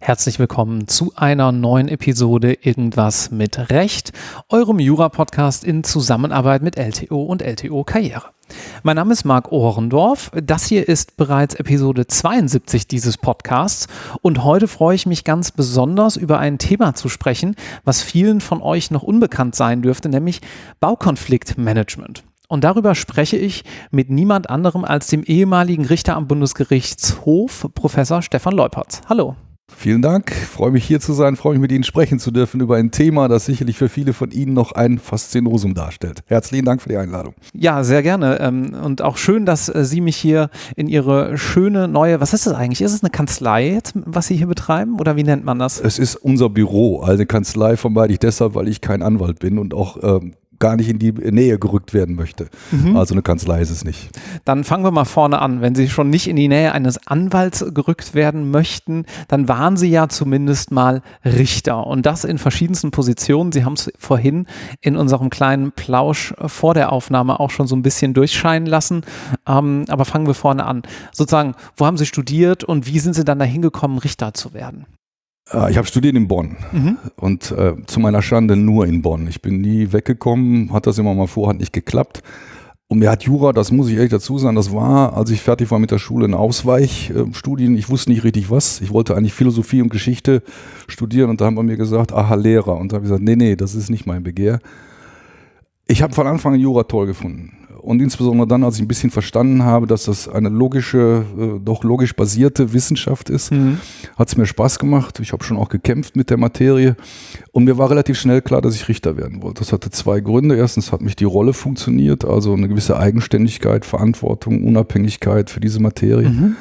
Herzlich willkommen zu einer neuen Episode Irgendwas mit Recht, eurem Jura-Podcast in Zusammenarbeit mit LTO und LTO Karriere. Mein Name ist Marc Ohrendorf. Das hier ist bereits Episode 72 dieses Podcasts und heute freue ich mich ganz besonders über ein Thema zu sprechen, was vielen von euch noch unbekannt sein dürfte, nämlich Baukonfliktmanagement. Und darüber spreche ich mit niemand anderem als dem ehemaligen Richter am Bundesgerichtshof, Professor Stefan Leupertz. Hallo. Vielen Dank. Ich freue mich hier zu sein, freue mich mit Ihnen sprechen zu dürfen über ein Thema, das sicherlich für viele von Ihnen noch ein Faszinosum darstellt. Herzlichen Dank für die Einladung. Ja, sehr gerne. Ähm, und auch schön, dass äh, Sie mich hier in Ihre schöne neue, was ist das eigentlich? Ist es eine Kanzlei jetzt, was Sie hier betreiben oder wie nennt man das? Es ist unser Büro. Also eine Kanzlei vermeide ich deshalb, weil ich kein Anwalt bin und auch ähm, gar nicht in die Nähe gerückt werden möchte. Mhm. Also eine Kanzlei ist es nicht. Dann fangen wir mal vorne an. Wenn Sie schon nicht in die Nähe eines Anwalts gerückt werden möchten, dann waren Sie ja zumindest mal Richter und das in verschiedensten Positionen. Sie haben es vorhin in unserem kleinen Plausch vor der Aufnahme auch schon so ein bisschen durchscheinen lassen. Ähm, aber fangen wir vorne an. Sozusagen, wo haben Sie studiert und wie sind Sie dann dahin gekommen, Richter zu werden? Äh, ich habe studiert in Bonn mhm. und äh, zu meiner Schande nur in Bonn. Ich bin nie weggekommen, hat das immer mal vor, hat nicht geklappt. Und mir hat Jura, das muss ich ehrlich dazu sagen, das war, als ich fertig war mit der Schule, ein Ausweichstudien. Ich wusste nicht richtig was. Ich wollte eigentlich Philosophie und Geschichte studieren und da haben wir mir gesagt, aha, Lehrer. Und da habe ich gesagt, nee, nee, das ist nicht mein Begehr. Ich habe von Anfang an Jura toll gefunden und insbesondere dann, als ich ein bisschen verstanden habe, dass das eine logische, äh, doch logisch basierte Wissenschaft ist, mhm. hat es mir Spaß gemacht. Ich habe schon auch gekämpft mit der Materie und mir war relativ schnell klar, dass ich Richter werden wollte. Das hatte zwei Gründe. Erstens hat mich die Rolle funktioniert, also eine gewisse Eigenständigkeit, Verantwortung, Unabhängigkeit für diese Materie. Mhm.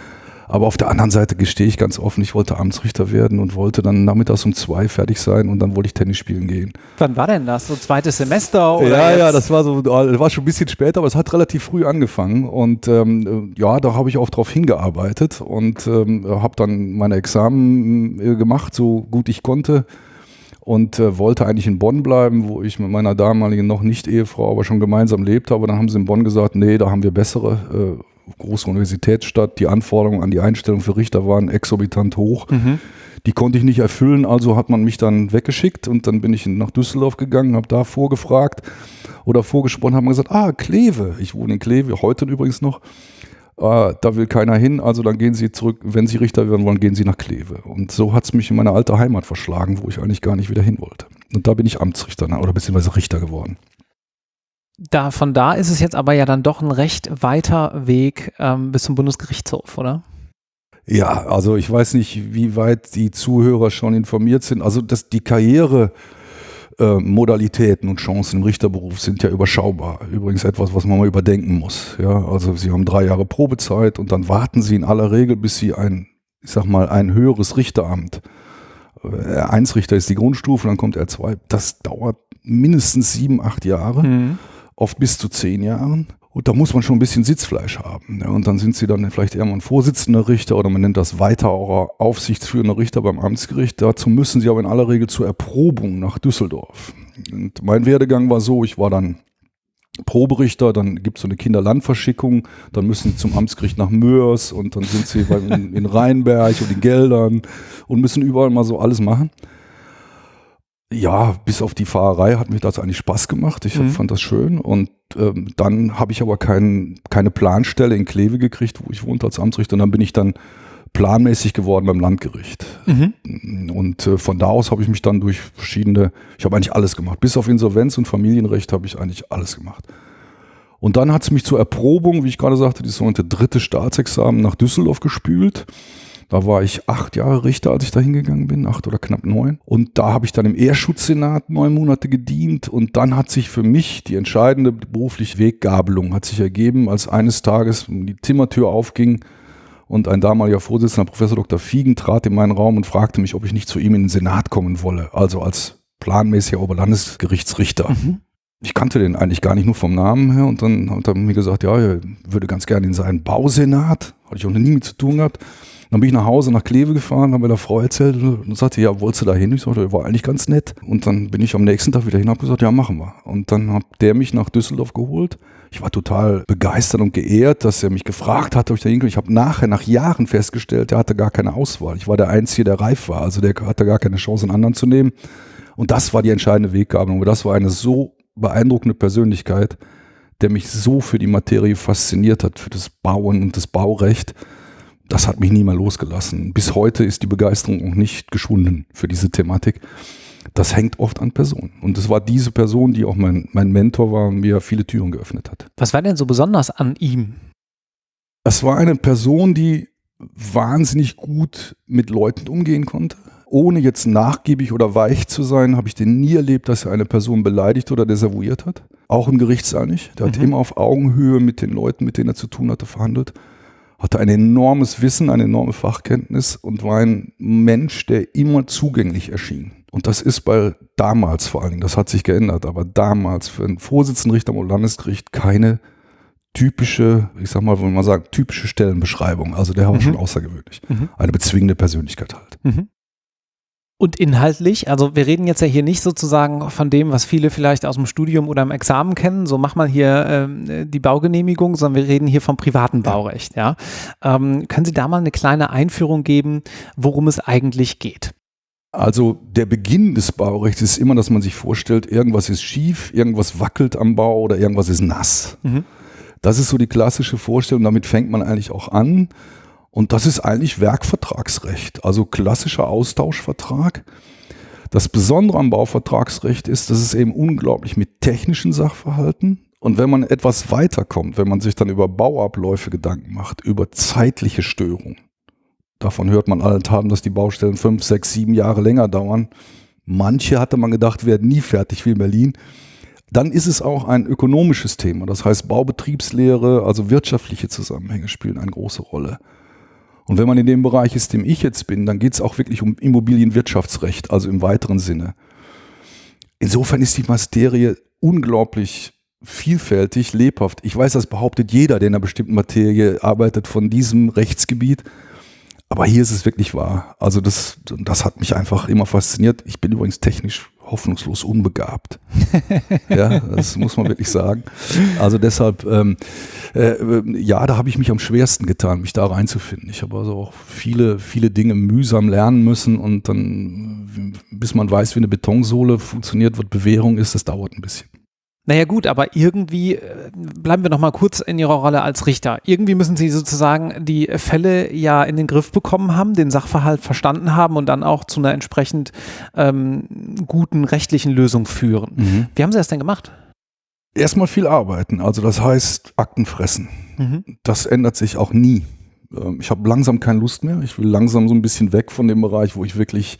Aber auf der anderen Seite gestehe ich ganz offen, ich wollte Amtsrichter werden und wollte dann nachmittags um zwei fertig sein und dann wollte ich Tennis spielen gehen. Wann war denn das? So zweites Semester? Oder ja, jetzt? ja, das war so, das war schon ein bisschen später, aber es hat relativ früh angefangen und ähm, ja, da habe ich auch drauf hingearbeitet und ähm, habe dann meine Examen äh, gemacht, so gut ich konnte und äh, wollte eigentlich in Bonn bleiben, wo ich mit meiner damaligen noch nicht Ehefrau, aber schon gemeinsam lebte. Aber dann haben sie in Bonn gesagt, nee, da haben wir bessere äh, große Universitätsstadt. Die Anforderungen an die Einstellung für Richter waren exorbitant hoch. Mhm. Die konnte ich nicht erfüllen, also hat man mich dann weggeschickt und dann bin ich nach Düsseldorf gegangen, habe da vorgefragt oder vorgesprochen, haben gesagt, ah, Kleve, ich wohne in Kleve, heute übrigens noch, äh, da will keiner hin, also dann gehen Sie zurück, wenn Sie Richter werden wollen, gehen Sie nach Kleve. Und so hat es mich in meine alte Heimat verschlagen, wo ich eigentlich gar nicht wieder hin wollte. Und da bin ich Amtsrichter oder beziehungsweise Richter geworden da, von da ist es jetzt aber ja dann doch ein recht weiter Weg ähm, bis zum Bundesgerichtshof, oder? Ja, also ich weiß nicht, wie weit die Zuhörer schon informiert sind. Also dass die Karriere äh, Modalitäten und Chancen im Richterberuf sind ja überschaubar. Übrigens etwas, was man mal überdenken muss. Ja, also Sie haben drei Jahre Probezeit und dann warten Sie in aller Regel, bis Sie ein, ich sag mal, ein höheres Richteramt. R1 äh, Richter ist die Grundstufe, dann kommt R2. Das dauert mindestens sieben, acht Jahre. Mhm oft bis zu zehn Jahren. Und da muss man schon ein bisschen Sitzfleisch haben. Ja, und dann sind sie dann vielleicht eher mal ein Vorsitzender Richter oder man nennt das weiterer aufsichtsführender Richter beim Amtsgericht. Dazu müssen sie aber in aller Regel zur Erprobung nach Düsseldorf. Und mein Werdegang war so, ich war dann Proberichter, dann gibt es so eine Kinderlandverschickung, dann müssen sie zum Amtsgericht nach Mörs und dann sind sie in, in Rheinberg und in Geldern und müssen überall mal so alles machen ja, bis auf die Fahrerei hat mir das eigentlich Spaß gemacht. Ich mhm. fand das schön. Und ähm, dann habe ich aber kein, keine Planstelle in Kleve gekriegt, wo ich wohnte als Amtsrichter. Und dann bin ich dann planmäßig geworden beim Landgericht. Mhm. Und äh, von da aus habe ich mich dann durch verschiedene, ich habe eigentlich alles gemacht. Bis auf Insolvenz und Familienrecht habe ich eigentlich alles gemacht. Und dann hat es mich zur Erprobung, wie ich gerade sagte, die sogenannte dritte Staatsexamen nach Düsseldorf gespült. Da war ich acht Jahre Richter, als ich da hingegangen bin, acht oder knapp neun. Und da habe ich dann im Ehrschutzsenat neun Monate gedient. Und dann hat sich für mich die entscheidende berufliche Weggabelung hat sich ergeben, als eines Tages die Zimmertür aufging und ein damaliger Vorsitzender, Professor Dr. Fiegen, trat in meinen Raum und fragte mich, ob ich nicht zu ihm in den Senat kommen wolle, also als planmäßiger Oberlandesgerichtsrichter. Mhm. Ich kannte den eigentlich gar nicht nur vom Namen her und dann hat er mir gesagt, ja, er würde ganz gerne in seinen Bausenat, hatte ich auch noch nie mit zu tun gehabt. Dann bin ich nach Hause nach Kleve gefahren, habe meiner Frau erzählt und sagte, ja, wolltest du da hin? Ich sagte, war eigentlich ganz nett. Und dann bin ich am nächsten Tag wieder hin und habe gesagt, ja, machen wir. Und dann hat der mich nach Düsseldorf geholt. Ich war total begeistert und geehrt, dass er mich gefragt hat, ob ich da hinkomme. Ich habe nachher, nach Jahren festgestellt, der hatte gar keine Auswahl. Ich war der Einzige, der reif war. Also der hatte gar keine Chance, einen anderen zu nehmen. Und das war die entscheidende Weggabelung. Das war eine so beeindruckende Persönlichkeit, der mich so für die Materie fasziniert hat, für das Bauen und das Baurecht das hat mich nie mehr losgelassen. Bis heute ist die Begeisterung auch nicht geschwunden für diese Thematik. Das hängt oft an Personen. Und es war diese Person, die auch mein, mein Mentor war und mir viele Türen geöffnet hat. Was war denn so besonders an ihm? Es war eine Person, die wahnsinnig gut mit Leuten umgehen konnte. Ohne jetzt nachgiebig oder weich zu sein, habe ich den nie erlebt, dass er eine Person beleidigt oder desavouiert hat. Auch im Gerichtssaal nicht. Der mhm. hat immer auf Augenhöhe mit den Leuten, mit denen er zu tun hatte, verhandelt hatte ein enormes Wissen, eine enorme Fachkenntnis und war ein Mensch, der immer zugänglich erschien. Und das ist bei damals vor allen Dingen, das hat sich geändert, aber damals für einen Vorsitzenden Richter am Landesgericht keine typische, ich sag mal, wenn man sagt, typische Stellenbeschreibung. Also der war mhm. schon außergewöhnlich. Mhm. Eine bezwingende Persönlichkeit halt. Mhm. Und inhaltlich, also wir reden jetzt ja hier nicht sozusagen von dem, was viele vielleicht aus dem Studium oder im Examen kennen, so mach mal hier ähm, die Baugenehmigung, sondern wir reden hier vom privaten Baurecht. Ja. Ähm, können Sie da mal eine kleine Einführung geben, worum es eigentlich geht? Also der Beginn des Baurechts ist immer, dass man sich vorstellt, irgendwas ist schief, irgendwas wackelt am Bau oder irgendwas ist nass. Mhm. Das ist so die klassische Vorstellung, damit fängt man eigentlich auch an. Und das ist eigentlich Werkvertragsrecht, also klassischer Austauschvertrag. Das Besondere am Bauvertragsrecht ist, dass es eben unglaublich mit technischen Sachverhalten und wenn man etwas weiterkommt, wenn man sich dann über Bauabläufe Gedanken macht, über zeitliche Störungen, davon hört man allenthalben, dass die Baustellen fünf, sechs, sieben Jahre länger dauern. Manche hatte man gedacht, werden nie fertig wie in Berlin. Dann ist es auch ein ökonomisches Thema. Das heißt, Baubetriebslehre, also wirtschaftliche Zusammenhänge spielen eine große Rolle. Und wenn man in dem Bereich ist, dem ich jetzt bin, dann geht es auch wirklich um Immobilienwirtschaftsrecht, also im weiteren Sinne. Insofern ist die Materie unglaublich vielfältig, lebhaft. Ich weiß, das behauptet jeder, der in einer bestimmten Materie arbeitet von diesem Rechtsgebiet. Aber hier ist es wirklich wahr. Also das, das hat mich einfach immer fasziniert. Ich bin übrigens technisch hoffnungslos unbegabt. ja, das muss man wirklich sagen. Also deshalb, ähm, äh, ja, da habe ich mich am schwersten getan, mich da reinzufinden. Ich habe also auch viele, viele Dinge mühsam lernen müssen und dann, bis man weiß, wie eine Betonsohle funktioniert, was Bewährung ist, das dauert ein bisschen. Naja gut, aber irgendwie äh, bleiben wir noch mal kurz in Ihrer Rolle als Richter. Irgendwie müssen Sie sozusagen die Fälle ja in den Griff bekommen haben, den Sachverhalt verstanden haben und dann auch zu einer entsprechend ähm, guten rechtlichen Lösung führen. Mhm. Wie haben Sie das denn gemacht? Erstmal viel arbeiten, also das heißt Akten fressen. Mhm. Das ändert sich auch nie. Ähm, ich habe langsam keine Lust mehr. Ich will langsam so ein bisschen weg von dem Bereich, wo ich wirklich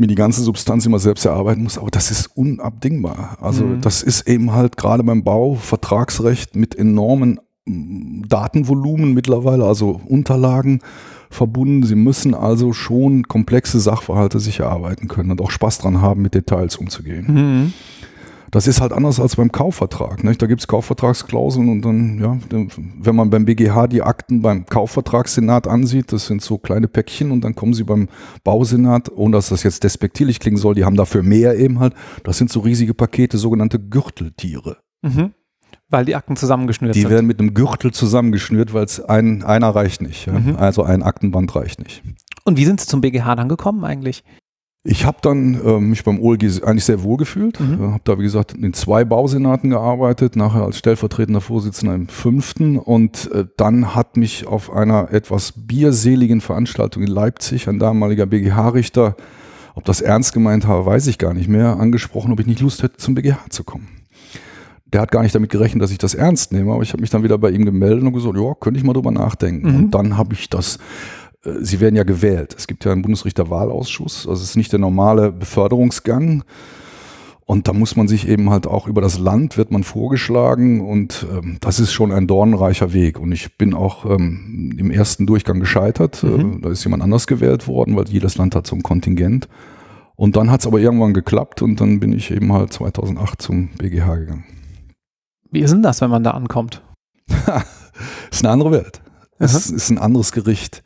mir die ganze Substanz immer selbst erarbeiten muss, aber das ist unabdingbar. Also mhm. das ist eben halt gerade beim Bau Vertragsrecht mit enormen mm, Datenvolumen mittlerweile, also Unterlagen verbunden. Sie müssen also schon komplexe Sachverhalte sich erarbeiten können und auch Spaß dran haben, mit Details umzugehen. Mhm. Das ist halt anders als beim Kaufvertrag. Nicht? Da gibt es Kaufvertragsklauseln und dann, ja, wenn man beim BGH die Akten beim Kaufvertragssenat ansieht, das sind so kleine Päckchen und dann kommen sie beim Bausenat, ohne dass das jetzt despektierlich klingen soll, die haben dafür mehr eben halt. Das sind so riesige Pakete, sogenannte Gürteltiere. Mhm. Weil die Akten zusammengeschnürt die sind. Die werden mit einem Gürtel zusammengeschnürt, weil es ein, einer reicht nicht. Ja? Mhm. Also ein Aktenband reicht nicht. Und wie sind Sie zum BGH dann gekommen eigentlich? Ich habe dann äh, mich beim OLG eigentlich sehr wohl gefühlt. Mhm. Habe da, wie gesagt, in zwei Bausenaten gearbeitet, nachher als stellvertretender Vorsitzender im fünften. Und äh, dann hat mich auf einer etwas bierseligen Veranstaltung in Leipzig ein damaliger BGH-Richter, ob das ernst gemeint habe, weiß ich gar nicht mehr, angesprochen, ob ich nicht Lust hätte, zum BGH zu kommen. Der hat gar nicht damit gerechnet, dass ich das ernst nehme, aber ich habe mich dann wieder bei ihm gemeldet und gesagt, ja, könnte ich mal drüber nachdenken. Mhm. Und dann habe ich das äh, sie werden ja gewählt. Es gibt ja einen Bundesrichterwahlausschuss, also es ist nicht der normale Beförderungsgang. Und da muss man sich eben halt auch über das Land wird man vorgeschlagen und ähm, das ist schon ein dornreicher Weg. Und ich bin auch ähm, im ersten Durchgang gescheitert. Mhm. Äh, da ist jemand anders gewählt worden, weil jedes Land hat so ein Kontingent. Und dann hat es aber irgendwann geklappt und dann bin ich eben halt 2008 zum BGH gegangen. Wie ist denn das, wenn man da ankommt? ist eine andere Welt. Es ist ein anderes Gericht.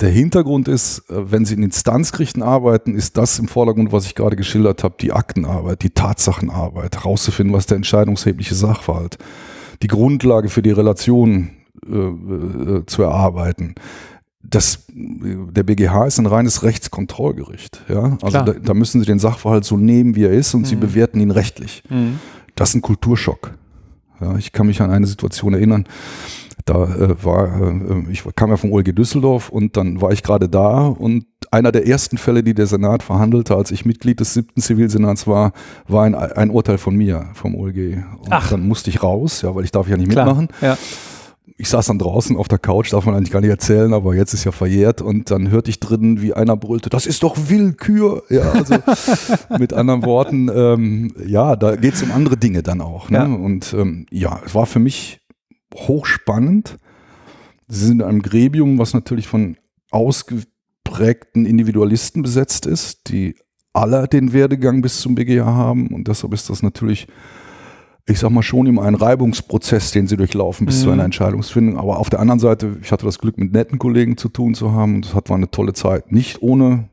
Der Hintergrund ist, äh, wenn Sie in Instanzgerichten arbeiten, ist das im Vordergrund, was ich gerade geschildert habe, die Aktenarbeit, die Tatsachenarbeit, herauszufinden, was der entscheidungshebliche Sachverhalt, die Grundlage für die Relation äh, äh, zu erarbeiten. Das, der BGH ist ein reines Rechtskontrollgericht. Ja? Also da, da, müssen Sie den Sachverhalt so nehmen, wie er ist und mhm. Sie bewerten ihn rechtlich. Mhm. Das ist ein Kulturschock. Ja, ich kann mich an eine Situation erinnern, da äh, war, äh, ich kam ja vom OLG Düsseldorf und dann war ich gerade da und einer der ersten Fälle, die der Senat verhandelte, als ich Mitglied des siebten Zivilsenats war, war ein, ein Urteil von mir vom OLG. Und Ach. dann musste ich raus, ja, weil ich darf ja nicht Klar. mitmachen. Ja ich saß dann draußen auf der Couch, darf man eigentlich gar nicht erzählen, aber jetzt ist ja verjährt und dann hörte ich drinnen, wie einer brüllte, das ist doch Willkür. Ja, also mit anderen Worten, ähm, ja, da geht es um andere Dinge dann auch. Ne? Ja. Und ähm, ja, es war für mich hochspannend. Sie sind in einem Gremium, was natürlich von ausgeprägten Individualisten besetzt ist, die alle den Werdegang bis zum BGH haben und deshalb ist das natürlich ich sag mal schon immer ein Reibungsprozess, den sie durchlaufen bis mhm. zu einer Entscheidungsfindung. Aber auf der anderen Seite, ich hatte das Glück, mit netten Kollegen zu tun zu haben. Das hat war eine tolle Zeit. Nicht ohne,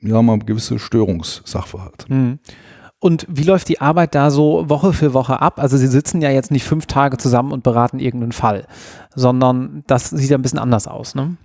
ja, mal gewisse Störungssachverhalte. Mhm. Und wie läuft die Arbeit da so Woche für Woche ab? Also Sie sitzen ja jetzt nicht fünf Tage zusammen und beraten irgendeinen Fall, sondern das sieht ja ein bisschen anders aus, ne?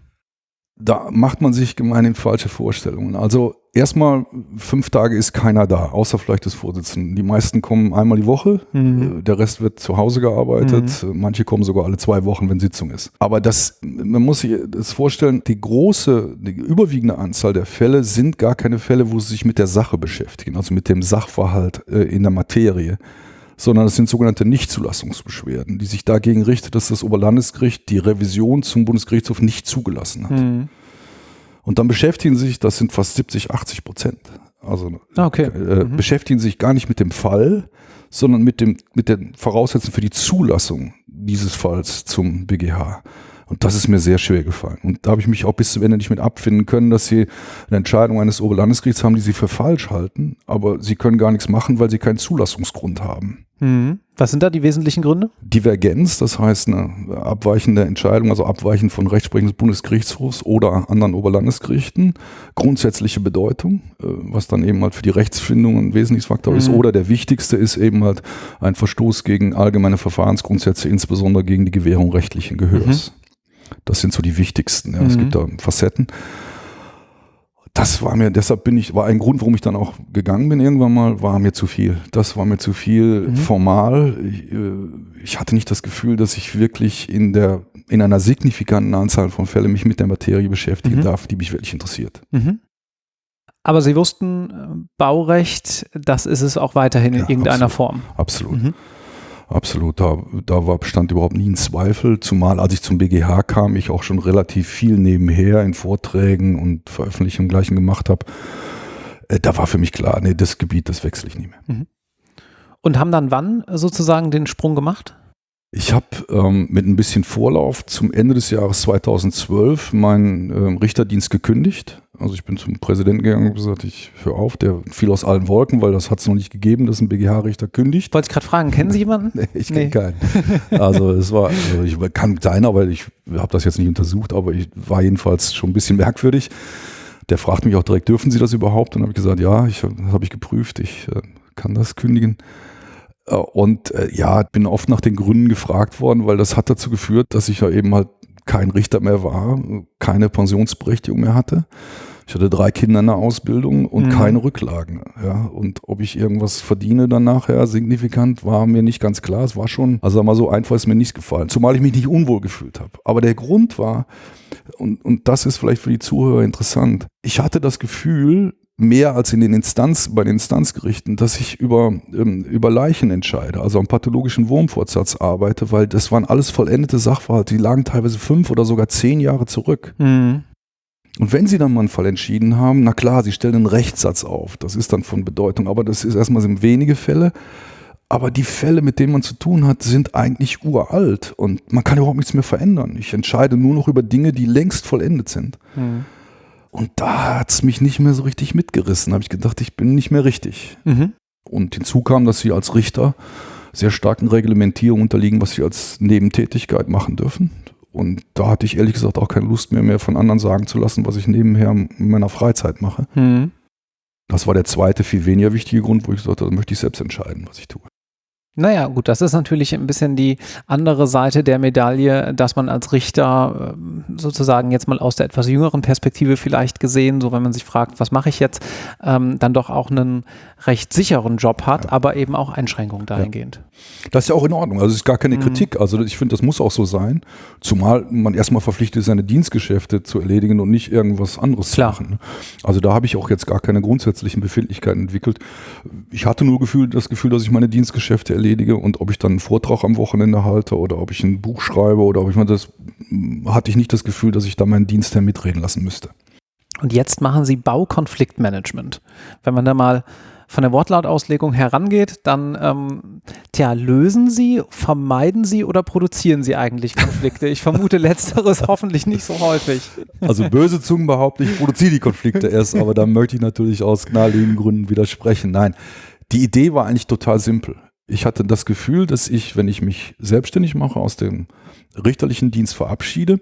Da macht man sich gemeinhin falsche Vorstellungen. Also erstmal fünf Tage ist keiner da, außer vielleicht des Vorsitzenden. Die meisten kommen einmal die Woche, mhm. Äh, der Rest wird zu Hause gearbeitet. Mhm. Manche kommen sogar alle zwei Wochen, wenn Sitzung ist. Aber das, man muss sich das vorstellen, die große, die überwiegende Anzahl der Fälle sind gar keine Fälle, wo sie sich mit der Sache beschäftigen, also mit dem Sachverhalt äh, in der Materie sondern es sind sogenannte Nichtzulassungsbeschwerden, die sich dagegen richtet, dass das Oberlandesgericht die Revision zum Bundesgerichtshof nicht zugelassen hat. Mhm. Und dann beschäftigen sich, das sind fast 70, 80 Prozent. Also ah, okay. äh, mhm. beschäftigen sich gar nicht mit dem Fall, sondern mit, dem, mit den Voraussetzungen für die Zulassung dieses Falls zum BGH. Und das ist mir sehr schwer gefallen. Und da habe ich mich auch bis zum Ende nicht mit abfinden können, dass sie eine Entscheidung eines Oberlandesgerichts haben, die sie für falsch halten, aber sie können gar nichts machen, weil sie keinen Zulassungsgrund haben. Mhm. Was sind da die wesentlichen Gründe? Divergenz, das heißt eine abweichende Entscheidung, also abweichend von Rechtsprechung des Bundesgerichtshofs oder anderen Oberlandesgerichten. Grundsätzliche Bedeutung, äh, was dann eben halt für die Rechtsfindung ein wesentliches Faktor mhm. ist. Oder der wichtigste ist eben halt ein Verstoß gegen allgemeine Verfahrensgrundsätze, insbesondere gegen die Gewährung rechtlichen Gehörs. Mhm. Das sind so die wichtigsten. Ja. Mhm. Es gibt da Facetten das war mir, deshalb bin ich, war ein Grund, warum ich dann auch gegangen bin irgendwann mal, war mir zu viel. Das war mir zu viel mhm. formal. Ich, äh, ich, hatte nicht das Gefühl, dass ich wirklich in der, in einer signifikanten Anzahl von Fällen mich mit der Materie beschäftigen mhm. darf, die mich wirklich interessiert. Mhm. Aber Sie wussten, äh, Baurecht, das ist es auch weiterhin in irgendeiner absolut, Form. Absolut. Absolut, da, da war, bestand überhaupt nie ein Zweifel, zumal als ich zum BGH kam, ich auch schon relativ viel nebenher in Vorträgen und Veröffentlichungen gleichen gemacht habe. Äh, da war für mich klar, nee, das Gebiet, das wechsle ich nie mehr. Mhm. Und haben dann wann sozusagen den Sprung gemacht? Ich habe ähm, mit ein bisschen Vorlauf zum Ende des Jahres 2012 meinen ähm, Richterdienst gekündigt. Also ich bin zum Präsidenten gegangen und gesagt, ich höre auf, der fiel aus allen Wolken, weil das hat es noch nicht gegeben, dass ein BGH-Richter kündigt. Wollte ich gerade fragen, kennen Sie jemanden? nee, ich kenne nee. keinen. Also es war, also ich kann seiner, weil ich habe das jetzt nicht untersucht, aber ich war jedenfalls schon ein bisschen merkwürdig. Der fragt mich auch direkt, dürfen Sie das überhaupt? Und dann habe ich gesagt, ja, ich habe ich geprüft, ich äh, kann das kündigen. Äh, und äh, ja, bin oft nach den Gründen gefragt worden, weil das hat dazu geführt, dass ich ja eben halt kein Richter mehr war, keine Pensionsberechtigung mehr hatte. Ich hatte drei Kinder in der Ausbildung und mhm. keine Rücklagen. Ja, und ob ich irgendwas verdiene dann nachher signifikant, war mir nicht ganz klar. Es war schon, also sag mal so einfach ist mir nicht gefallen, zumal ich mich nicht unwohl gefühlt habe. Aber der Grund war, und, und das ist vielleicht für die Zuhörer interessant, ich hatte das Gefühl, mehr als in den Instanz, bei den Instanzgerichten, dass ich über, ähm, über Leichen entscheide, also am pathologischen Wurmfortsatz arbeite, weil das waren alles vollendete Sachverhalte, die lagen teilweise fünf oder sogar zehn Jahre zurück. Mhm. Und wenn Sie dann mal einen Fall entschieden haben, na klar, Sie stellen einen Rechtssatz auf, das ist dann von Bedeutung, aber das ist erstmal sind wenige Fälle. Aber die Fälle, mit denen man zu tun hat, sind eigentlich uralt und man kann überhaupt nichts mehr verändern. Ich entscheide nur noch über Dinge, die längst vollendet sind. Mhm. Und da hat es mich nicht mehr so richtig mitgerissen. Da habe ich gedacht, ich bin nicht mehr richtig. Mhm. Und hinzu kam, dass sie als Richter sehr starken Reglementierungen unterliegen, was sie als Nebentätigkeit machen dürfen. Und da hatte ich ehrlich gesagt auch keine Lust mehr, mehr von anderen sagen zu lassen, was ich nebenher in meiner Freizeit mache. Mhm. Das war der zweite, viel weniger wichtige Grund, wo ich gesagt habe, da möchte ich selbst entscheiden, was ich tue. Naja, gut, das ist natürlich ein bisschen die andere Seite der Medaille, dass man als Richter ähm, sozusagen jetzt mal aus der etwas jüngeren Perspektive vielleicht gesehen, so wenn man sich fragt, was mache ich jetzt, ähm, dann doch auch einen recht sicheren Job hat, ja. aber eben auch Einschränkungen dahingehend. Ja. Das ist ja auch in Ordnung. Also es ist gar keine mhm. Kritik. Also ich finde, das muss auch so sein. Zumal man erstmal verpflichtet ist, seine Dienstgeschäfte zu erledigen und nicht irgendwas anderes Klar. zu machen. Also da habe ich auch jetzt gar keine grundsätzlichen Befindlichkeiten entwickelt. Ich hatte nur Gefühl, das Gefühl, dass ich meine Dienstgeschäfte erledige und ob ich dann einen Vortrag am Wochenende halte oder ob ich ein Buch schreibe oder ob ich mal das, hatte ich nicht das Gefühl, dass ich da meinen Dienst mitreden lassen müsste. Und jetzt machen Sie Baukonfliktmanagement. Wenn man da mal von der Wortlautauslegung herangeht, dann ähm, tja, lösen Sie, vermeiden Sie oder produzieren Sie eigentlich Konflikte? Ich vermute letzteres hoffentlich nicht so häufig. Also böse Zungen behaupten, ich produziere die Konflikte erst, aber da möchte ich natürlich aus naheliegenden Gründen widersprechen. Nein, die Idee war eigentlich total simpel. Ich hatte das Gefühl, dass ich, wenn ich mich selbstständig mache, aus dem richterlichen Dienst verabschiede,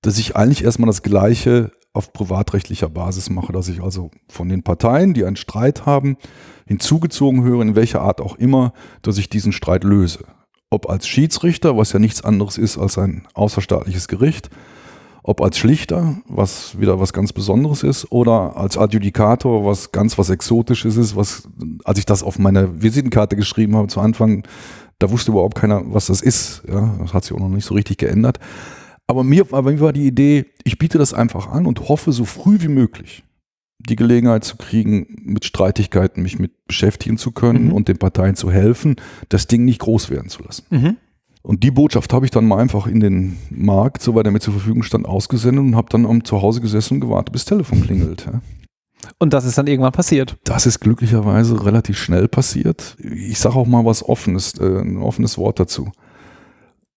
dass ich eigentlich erstmal das Gleiche auf privatrechtlicher Basis mache, dass ich also von den Parteien, die einen Streit haben, hinzugezogen höre, in welcher Art auch immer, dass ich diesen Streit löse. Ob als Schiedsrichter, was ja nichts anderes ist als ein außerstaatliches Gericht, ob als Schlichter, was wieder was ganz Besonderes ist, oder als Adjudikator, was ganz was Exotisches ist, was, als ich das auf meine Visitenkarte geschrieben habe zu Anfang, da wusste überhaupt keiner, was das ist. Ja, das hat sich auch noch nicht so richtig geändert. Aber mir, aber mir war die Idee, ich biete das einfach an und hoffe, so früh wie möglich die Gelegenheit zu kriegen, mit Streitigkeiten mich mit beschäftigen zu können mhm. und den Parteien zu helfen, das Ding nicht groß werden zu lassen. Mhm. Und die Botschaft habe ich dann mal einfach in den Markt, soweit er mir zur Verfügung stand, ausgesendet und habe dann am Zuhause gesessen und gewartet, bis das Telefon klingelt. Ja. Und das ist dann irgendwann passiert. Das ist glücklicherweise relativ schnell passiert. Ich sage auch mal was Offenes, äh, ein offenes Wort dazu.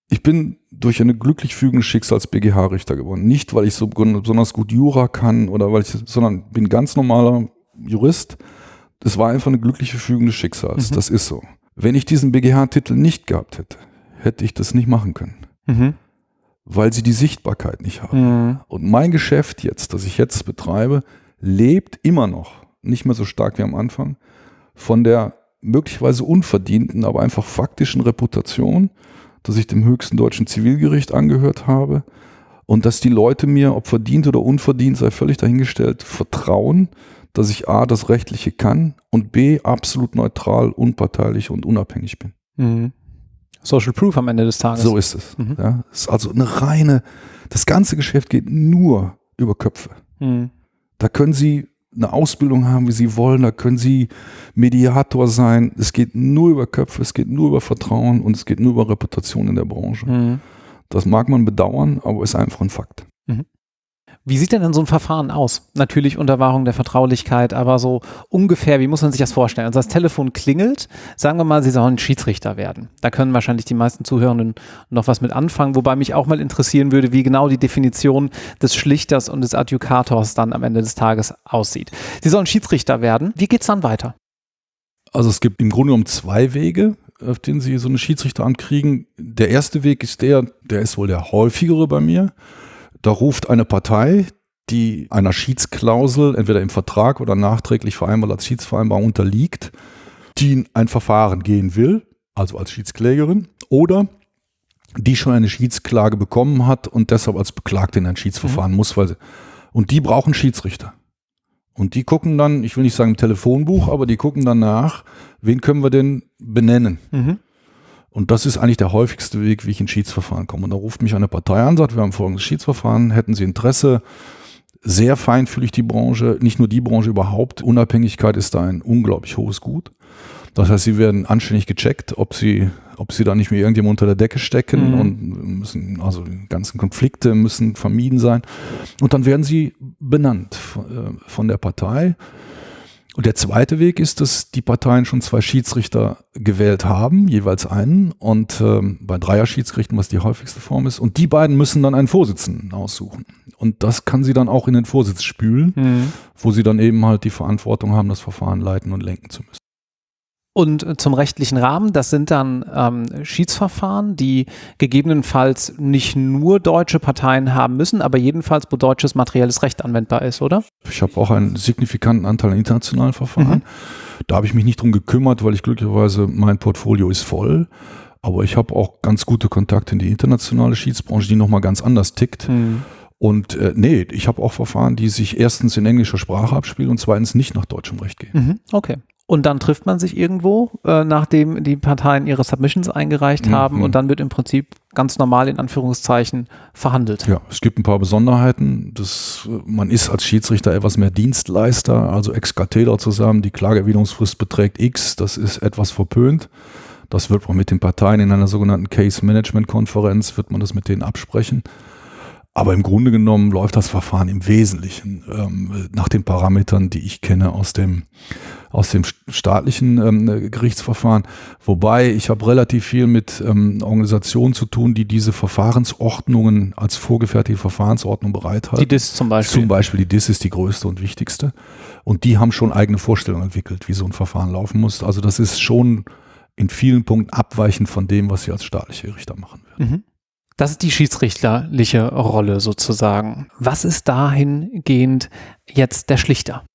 Ich bin durch eine glücklich fügende Schicksals BGH-Richter geworden. Nicht, weil ich so besonders gut Jura kann oder weil ich, sondern bin ganz normaler Jurist. Das war einfach eine glückliche fügende Schicksals. Mhm. Das ist so. Wenn ich diesen BGH-Titel nicht gehabt hätte, hätte ich das nicht machen können. Mhm. Weil sie die Sichtbarkeit nicht haben. Mhm. Und mein Geschäft jetzt, das ich jetzt betreibe, lebt immer noch, nicht mehr so stark wie am Anfang, von der möglicherweise unverdienten, aber einfach faktischen Reputation, dass ich dem höchsten deutschen Zivilgericht angehört habe und dass die Leute mir, ob verdient oder unverdient, sei völlig dahingestellt, vertrauen, dass ich A, das Rechtliche kann und B, absolut neutral, unparteilich und unabhängig bin. Mhm. Social Proof am Ende des Tages. So ist es. Mhm. Ja, ist also eine reine, das ganze Geschäft geht nur über Köpfe. Mhm. Da können Sie eine Ausbildung haben, wie sie wollen, da können sie Mediator sein. Es geht nur über Köpfe, es geht nur über Vertrauen und es geht nur über Reputation in der Branche. Mhm. Das mag man bedauern, aber ist einfach ein Fakt. Wie sieht denn dann so ein Verfahren aus? Natürlich unter Wahrung der Vertraulichkeit, aber so ungefähr, wie muss man sich das vorstellen? Also das Telefon klingelt, sagen wir mal, Sie sollen Schiedsrichter werden. Da können wahrscheinlich die meisten Zuhörenden noch was mit anfangen, wobei mich auch mal interessieren würde, wie genau die Definition des Schlichters und des Adjukators dann am Ende des Tages aussieht. Sie sollen Schiedsrichter werden. Wie geht es dann weiter? Also es gibt im Grunde genommen zwei Wege, auf denen Sie so eine Schiedsrichteramt kriegen. Der erste Weg ist der, der ist wohl der häufigere bei mir. Da ruft eine Partei, die einer Schiedsklausel entweder im Vertrag oder nachträglich vereinbart als Schiedsvereinbarung unterliegt, die in ein Verfahren gehen will, also als Schiedsklägerin, oder die schon eine Schiedsklage bekommen hat und deshalb als Beklagte in ein Schiedsverfahren mhm. muss, weil sie, und die brauchen Schiedsrichter. Und die gucken dann, ich will nicht sagen im Telefonbuch, aber die gucken dann nach, wen können wir denn benennen? Mhm. Und das ist eigentlich der häufigste Weg, wie ich in Schiedsverfahren komme. Und da ruft mich eine Partei an, sagt, wir haben folgendes Schiedsverfahren, hätten Sie Interesse? Sehr feinfühlig die Branche, nicht nur die Branche überhaupt. Unabhängigkeit ist da ein unglaublich hohes Gut. Das heißt, sie werden anständig gecheckt, ob sie, ob sie da nicht mehr irgendjemand unter der Decke stecken mhm. und müssen, also die ganzen Konflikte müssen vermieden sein. Und dann werden sie benannt von äh, der Partei. Und der zweite Weg ist, dass die Parteien schon zwei Schiedsrichter gewählt haben, jeweils einen. Und ähm, bei Dreier-Schiedsgerichten, was die häufigste Form ist. Und die beiden müssen dann einen Vorsitzenden aussuchen. Und das kann sie dann auch in den Vorsitz spülen, mhm. wo sie dann eben halt die Verantwortung haben, das Verfahren leiten und lenken zu müssen. Und zum rechtlichen Rahmen, das sind dann ähm, Schiedsverfahren, die gegebenenfalls nicht nur deutsche Parteien haben müssen, aber jedenfalls, wo deutsches materielles Recht anwendbar ist, oder? Ich habe auch einen signifikanten Anteil an internationalen Verfahren. Mhm. Da habe ich mich nicht drum gekümmert, weil ich glücklicherweise, mein Portfolio ist voll. Aber ich habe auch ganz gute Kontakte in die internationale Schiedsbranche, die nochmal ganz anders tickt. Mhm. Und äh, nee, ich habe auch Verfahren, die sich erstens in englischer Sprache abspielen und zweitens nicht nach deutschem Recht gehen. Mhm, okay. Und dann trifft man sich irgendwo, äh, nachdem die Parteien ihre Submissions eingereicht mhm. haben und dann wird im Prinzip ganz normal in Anführungszeichen verhandelt. Ja, es gibt ein paar Besonderheiten. Das, man ist als Schiedsrichter etwas mehr Dienstleister, also ex cathedra zusammen. Die Klageerwiderungsfrist beträgt X, das ist etwas verpönt. Das wird man mit den Parteien in einer sogenannten Case Management Konferenz, wird man das mit denen absprechen. Aber im Grunde genommen läuft das Verfahren im Wesentlichen ähm, nach den Parametern, die ich kenne aus dem, aus dem staatlichen ähm, Gerichtsverfahren. Wobei ich habe relativ viel mit ähm, Organisationen zu tun, die diese Verfahrensordnungen als vorgefertigte Verfahrensordnung bereithalten. Die DIS zum Beispiel. Zum Beispiel die DIS ist die größte und wichtigste. Und die haben schon eigene Vorstellungen entwickelt, wie so ein Verfahren laufen muss. Also das ist schon in vielen Punkten abweichend von dem, was sie als staatliche Richter machen würden. Mhm. Das ist die schiedsrichterliche Rolle sozusagen. Was ist dahingehend jetzt der Schlichter?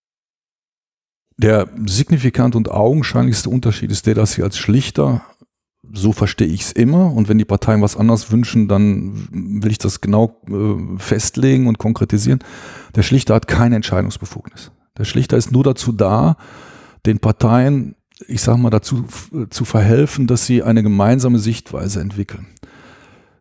Der signifikant und augenscheinlichste Unterschied ist der, dass Sie als Schlichter, so verstehe ich es immer, und wenn die Parteien was anderes wünschen, dann will ich das genau äh, festlegen und konkretisieren. Der Schlichter hat keine Entscheidungsbefugnis. Der Schlichter ist nur dazu da, den Parteien, ich sage mal, dazu zu verhelfen, dass sie eine gemeinsame Sichtweise entwickeln.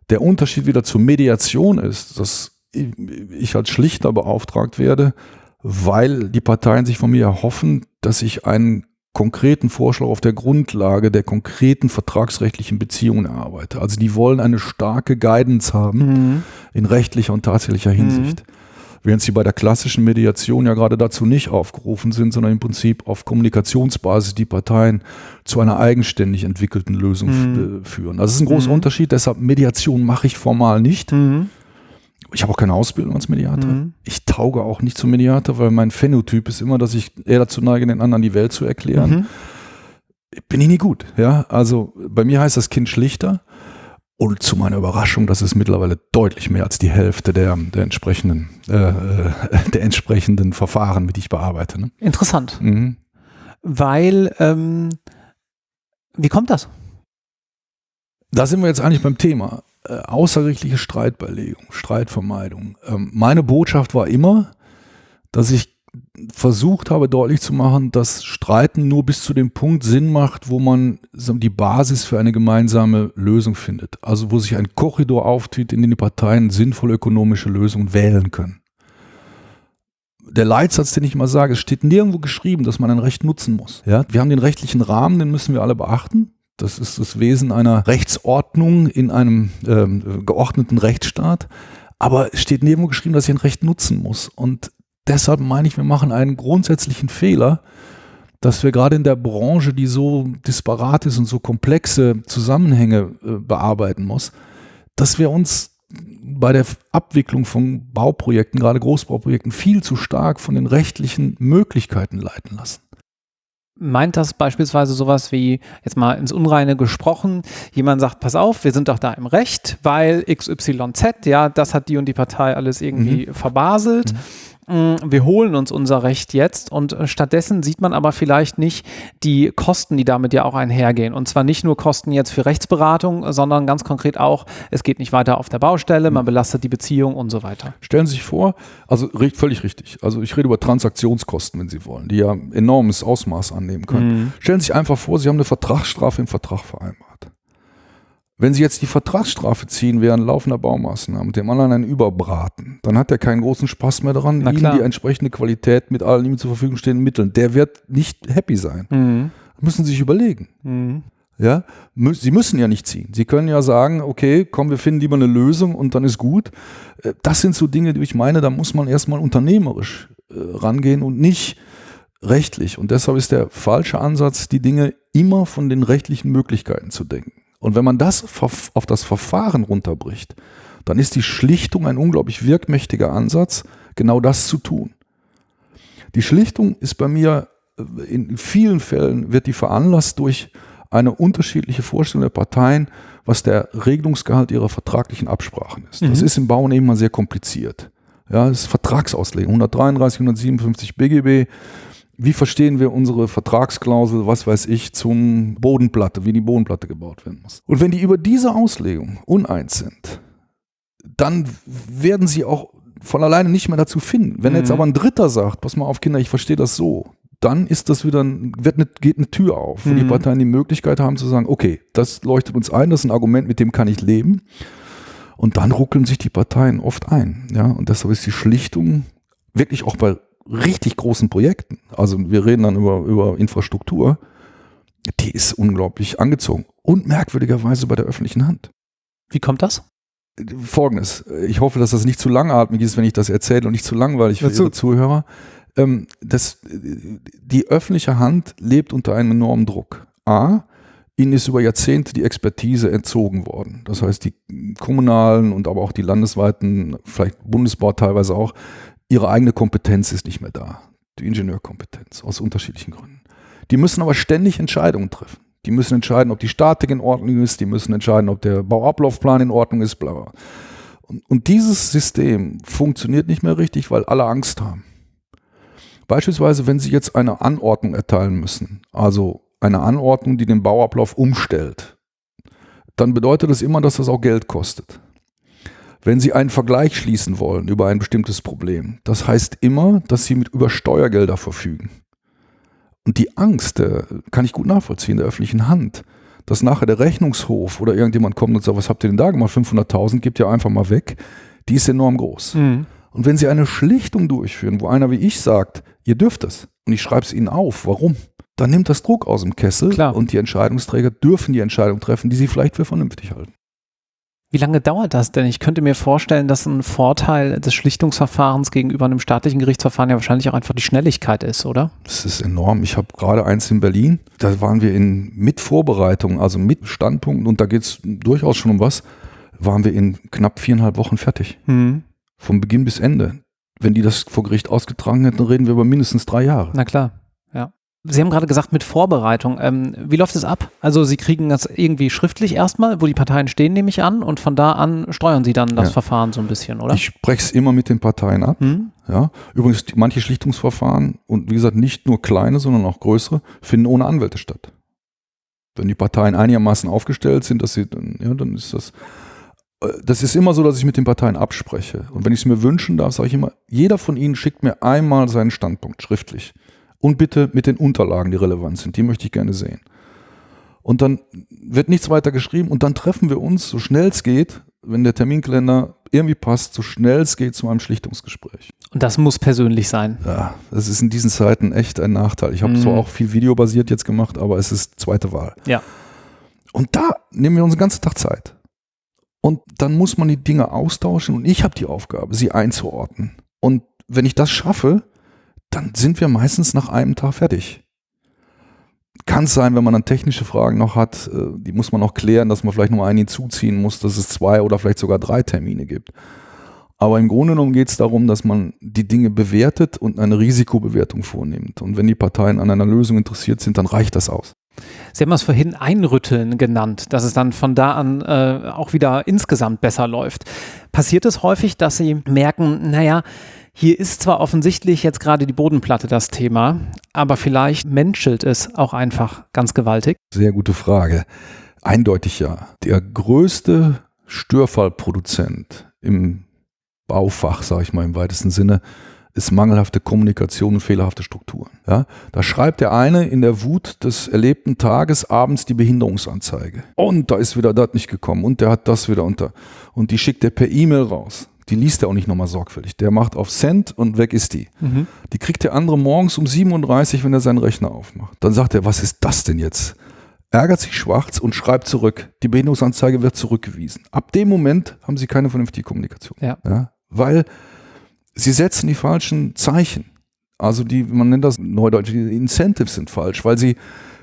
Der Unterschied wieder zur Mediation ist, dass ich als Schlichter beauftragt werde, weil die Parteien sich von mir erhoffen, dass ich einen konkreten Vorschlag auf der Grundlage der konkreten vertragsrechtlichen Beziehungen erarbeite. Also die wollen eine starke Guidance haben mhm. in rechtlicher und tatsächlicher Hinsicht. Mhm. Während sie bei der klassischen Mediation ja gerade dazu nicht aufgerufen sind, sondern im Prinzip auf Kommunikationsbasis die Parteien zu einer eigenständig entwickelten Lösung mhm. führen. Das ist ein großer mhm. Unterschied, deshalb Mediation mache ich formal nicht. Ich habe auch keine Ausbildung als Mediator. Mhm. Ich tauge auch nicht zum Mediator, weil mein Phänotyp ist immer, dass ich eher dazu neige, den anderen die Welt zu erklären. Mhm. Bin ich nie gut. Ja, also bei mir heißt das Kind schlichter. Und zu meiner Überraschung, das ist mittlerweile deutlich mehr als die Hälfte der, der, entsprechenden, äh, äh der entsprechenden Verfahren, mit die ich bearbeite. Ne? Interessant. Mhm. Weil, ähm, wie kommt das? Da sind wir jetzt eigentlich beim Thema. Äh, außergerichtliche Streitbeilegung, Streitvermeidung. Ähm, meine Botschaft war immer, dass ich versucht habe deutlich zu machen, dass Streiten nur bis zu dem Punkt Sinn macht, wo man die Basis für eine gemeinsame Lösung findet. Also wo sich ein Korridor auftut, in dem die Parteien sinnvolle ökonomische Lösungen wählen können. Der Leitsatz, den ich immer sage, es steht nirgendwo geschrieben, dass man ein Recht nutzen muss. Ja? Wir haben den rechtlichen Rahmen, den müssen wir alle beachten. Das ist das Wesen einer Rechtsordnung in einem äh, geordneten Rechtsstaat. Aber es steht nirgendwo geschrieben, dass ich ein Recht nutzen muss. Und deshalb meine ich, wir machen einen grundsätzlichen Fehler, dass wir gerade in der Branche, die so disparat ist und so komplexe Zusammenhänge äh, bearbeiten muss, dass wir uns bei der Abwicklung von Bauprojekten, gerade Großbauprojekten, viel zu stark von den rechtlichen Möglichkeiten leiten lassen. Meint das beispielsweise sowas wie, jetzt mal ins Unreine gesprochen, jemand sagt, pass auf, wir sind doch da im Recht, weil XYZ, ja, das hat die und die Partei alles irgendwie mhm. verbaselt. Mhm wir holen uns unser Recht jetzt und äh, stattdessen sieht man aber vielleicht nicht die Kosten, die damit ja auch einhergehen. Und zwar nicht nur Kosten jetzt für Rechtsberatung, sondern ganz konkret auch, es geht nicht weiter auf der Baustelle, man belastet die Beziehung und so weiter. Stellen Sie sich vor, also völlig richtig, also ich rede über Transaktionskosten, wenn Sie wollen, die ja enormes Ausmaß annehmen können. Mhm. Stellen Sie sich einfach vor, Sie haben eine Vertragsstrafe im Vertrag vereinbart. Wenn Sie jetzt die Vertragsstrafe ziehen während laufender Baumaßnahmen und dem anderen einen überbraten, dann hat er keinen großen Spaß mehr daran, Ihnen die entsprechende Qualität mit allen ihm zur Verfügung stehenden Mitteln. Der wird nicht happy sein. Mhm. Müssen Sie sich überlegen. Mhm. Ja, Sie müssen ja nicht ziehen. Sie können ja sagen, okay, komm, wir finden lieber eine Lösung und dann ist gut. Äh, das sind so Dinge, die ich meine, da muss man erstmal unternehmerisch äh, rangehen und nicht rechtlich. Und deshalb ist der falsche Ansatz, die Dinge immer von den rechtlichen Möglichkeiten zu denken. Und wenn man das auf das Verfahren runterbricht, dann ist die Schlichtung ein unglaublich wirkmächtiger Ansatz, genau das zu tun. Die Schlichtung ist bei mir in vielen Fällen wird die veranlasst durch eine unterschiedliche Vorstellung der Parteien, was der Regelungsgehalt ihrer vertraglichen Absprachen ist. Mhm. Das ist im Bauen eben mal sehr kompliziert. Ja, das ist Vertragsauslegung. 133, 157 BGB. Wie verstehen wir unsere Vertragsklausel, was weiß ich, zum Bodenplatte, wie die Bodenplatte gebaut werden muss? Und wenn die über diese Auslegung uneins sind, dann werden sie auch von alleine nicht mehr dazu finden. Wenn mhm. jetzt aber ein Dritter sagt, pass mal auf Kinder, ich verstehe das so, dann ist das wieder, wird eine, geht eine Tür auf, wo mhm. die Parteien die Möglichkeit haben zu sagen, okay, das leuchtet uns ein, das ist ein Argument, mit dem kann ich leben. Und dann ruckeln sich die Parteien oft ein. Ja? Und deshalb ist die Schlichtung wirklich auch bei richtig großen Projekten, also wir reden dann über, über Infrastruktur, die ist unglaublich angezogen. Und merkwürdigerweise bei der öffentlichen Hand. Wie kommt das? Folgendes. Ich hoffe, dass das nicht zu langatmig ist, wenn ich das erzähle und nicht zu langweilig für Dazu. Ihre Zuhörer. Ähm, das, die öffentliche Hand lebt unter einem enormen Druck. A, ihnen ist über Jahrzehnte die Expertise entzogen worden. Das heißt, die kommunalen und aber auch die landesweiten, vielleicht Bundesbau teilweise auch, ihre eigene Kompetenz ist nicht mehr da. Die Ingenieurkompetenz aus unterschiedlichen Gründen. Die müssen aber ständig Entscheidungen treffen. Die müssen entscheiden, ob die Statik in Ordnung ist, die müssen entscheiden, ob der Bauablaufplan in Ordnung ist, bla bla. Und, und dieses System funktioniert nicht mehr richtig, weil alle Angst haben. Beispielsweise, wenn Sie jetzt eine Anordnung erteilen müssen, also eine Anordnung, die den Bauablauf umstellt, dann bedeutet das immer, dass das auch Geld kostet. Wenn Sie einen Vergleich schließen wollen über ein bestimmtes Problem, das heißt immer, dass Sie mit über Steuergelder verfügen. Und die Angst, der, kann ich gut nachvollziehen, der öffentlichen Hand, dass nachher der Rechnungshof oder irgendjemand kommt und sagt, was habt ihr denn da gemacht? 500.000 gibt ihr einfach mal weg. Die ist enorm groß. Mhm. Und wenn Sie eine Schlichtung durchführen, wo einer wie ich sagt, ihr dürft es, und ich schreibe es Ihnen auf, warum? Dann nimmt das Druck aus dem Kessel Klar. und die Entscheidungsträger dürfen die Entscheidung treffen, die sie vielleicht für vernünftig halten. Wie lange dauert das denn? Ich könnte mir vorstellen, dass ein Vorteil des Schlichtungsverfahrens gegenüber einem staatlichen Gerichtsverfahren ja wahrscheinlich auch einfach die Schnelligkeit ist, oder? Das ist enorm. Ich habe gerade eins in Berlin, da waren wir in mit Vorbereitung, also mit Standpunkten, und da geht es durchaus schon um was, waren wir in knapp viereinhalb Wochen fertig. Mhm. Vom Beginn bis Ende. Wenn die das vor Gericht ausgetragen hätten, reden wir über mindestens drei Jahre. Na klar. Sie haben gerade gesagt, mit Vorbereitung. Ähm, wie läuft es ab? Also Sie kriegen das irgendwie schriftlich erstmal, wo die Parteien stehen, nehme ich an, und von da an steuern Sie dann das ja. Verfahren so ein bisschen, oder? Ich spreche es immer mit den Parteien ab. Hm? Ja. Übrigens, manche Schlichtungsverfahren und wie gesagt, nicht nur kleine, sondern auch größere, finden ohne Anwälte statt. Wenn die Parteien einigermaßen aufgestellt sind, dass sie, ja, dann ist das. Äh, das ist immer so, dass ich mit den Parteien abspreche. Und wenn ich es mir wünschen darf, sage ich immer, jeder von ihnen schickt mir einmal seinen Standpunkt schriftlich. Und bitte mit den Unterlagen, die relevant sind. Die möchte ich gerne sehen. Und dann wird nichts weiter geschrieben und dann treffen wir uns, so schnell es geht, wenn der Terminkalender irgendwie passt, so schnell es geht zu einem Schlichtungsgespräch. Und das muss persönlich sein. Ja, das ist in diesen Zeiten echt ein Nachteil. Ich habe mhm. zwar auch viel videobasiert jetzt gemacht, aber es ist zweite Wahl. Ja. Und da nehmen wir uns den ganzen Tag Zeit. Und dann muss man die Dinge austauschen und ich habe die Aufgabe, sie einzuordnen. Und wenn ich das schaffe, dann sind wir meistens nach einem Tag fertig. Kann es sein, wenn man dann technische Fragen noch hat, äh, die muss man noch klären, dass man vielleicht noch einen hinzuziehen muss, dass es zwei oder vielleicht sogar drei Termine gibt. Aber im Grunde genommen geht es darum, dass man die Dinge bewertet und eine Risikobewertung vornimmt. Und wenn die Parteien an einer Lösung interessiert sind, dann reicht das aus. Sie haben es vorhin Einrütteln genannt, dass es dann von da an äh, auch wieder insgesamt besser läuft. Passiert es häufig, dass Sie merken, naja, hier ist zwar offensichtlich jetzt gerade die Bodenplatte das Thema, aber vielleicht menschelt es auch einfach ganz gewaltig. Sehr gute Frage. Eindeutig ja. Der größte Störfallproduzent im Baufach, sage ich mal im weitesten Sinne, ist mangelhafte Kommunikation und fehlerhafte Strukturen. Ja, da schreibt der eine in der Wut des erlebten Tages abends die Behinderungsanzeige. Und da ist wieder das nicht gekommen und der hat das wieder unter. Und die schickt er per E-Mail raus die liest er auch nicht nochmal sorgfältig. Der macht auf Send und weg ist die. Mhm. Die kriegt der andere morgens um 37, wenn er seinen Rechner aufmacht. Dann sagt er, was ist das denn jetzt? Ärgert sich schwarz und schreibt zurück. Die Behinderungsanzeige wird zurückgewiesen. Ab dem Moment haben sie keine vernünftige Kommunikation. Ja. ja weil sie setzen die falschen Zeichen. Also die, man nennt das neudeutsch, die Incentives sind falsch, weil sie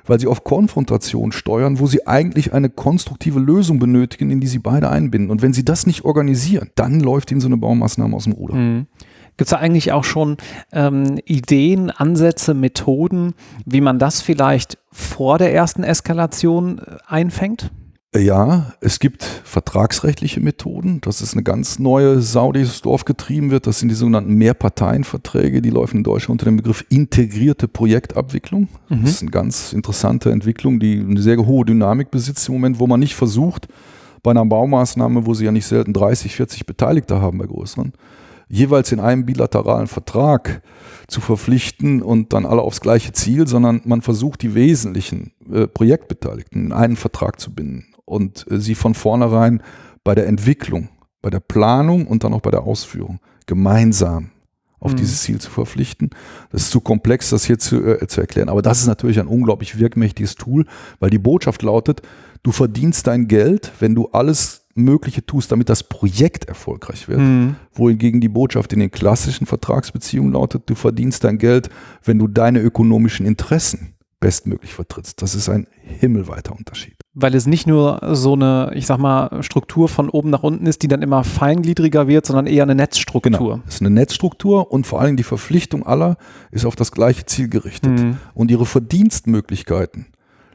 weil sie auf Konfrontation steuern, wo sie eigentlich eine konstruktive Lösung benötigen, in die sie beide einbinden. Und wenn sie das nicht organisieren, dann läuft ihnen so eine Baumaßnahme aus dem Ruder. Mhm. Gibt es da eigentlich auch schon ähm, Ideen, Ansätze, Methoden, wie man das vielleicht vor der ersten Eskalation äh, einfängt? Ja, es gibt vertragsrechtliche Methoden. Das ist eine ganz neue Sau, die das Dorf getrieben wird. Das sind die sogenannten Mehrparteienverträge. Die laufen in Deutschland unter dem Begriff integrierte Projektabwicklung. Mhm. Das ist eine ganz interessante Entwicklung, die eine sehr hohe Dynamik besitzt im Moment, wo man nicht versucht, bei einer Baumaßnahme, wo sie ja nicht selten 30, 40 Beteiligte haben bei größeren, jeweils in einem bilateralen Vertrag zu verpflichten und dann alle aufs gleiche Ziel, sondern man versucht, die wesentlichen äh, Projektbeteiligten in einen Vertrag zu binden und äh, sie von vornherein bei der Entwicklung, bei der Planung und dann auch bei der Ausführung gemeinsam auf mhm. dieses Ziel zu verpflichten. Das ist zu komplex, das hier zu, äh, zu erklären. Aber das ist natürlich ein unglaublich wirkmächtiges Tool, weil die Botschaft lautet, du verdienst dein Geld, wenn du alles Mögliche tust, damit das Projekt erfolgreich wird. Mhm. Wohingegen die Botschaft in den klassischen Vertragsbeziehungen lautet, du verdienst dein Geld, wenn du deine ökonomischen Interessen bestmöglich vertrittst. Das ist ein himmelweiter Unterschied. Weil es nicht nur so eine, ich sag mal, Struktur von oben nach unten ist, die dann immer feingliedriger wird, sondern eher eine Netzstruktur. Genau. Es ist eine Netzstruktur und vor allem die Verpflichtung aller ist auf das gleiche Ziel gerichtet. Mhm. Und ihre Verdienstmöglichkeiten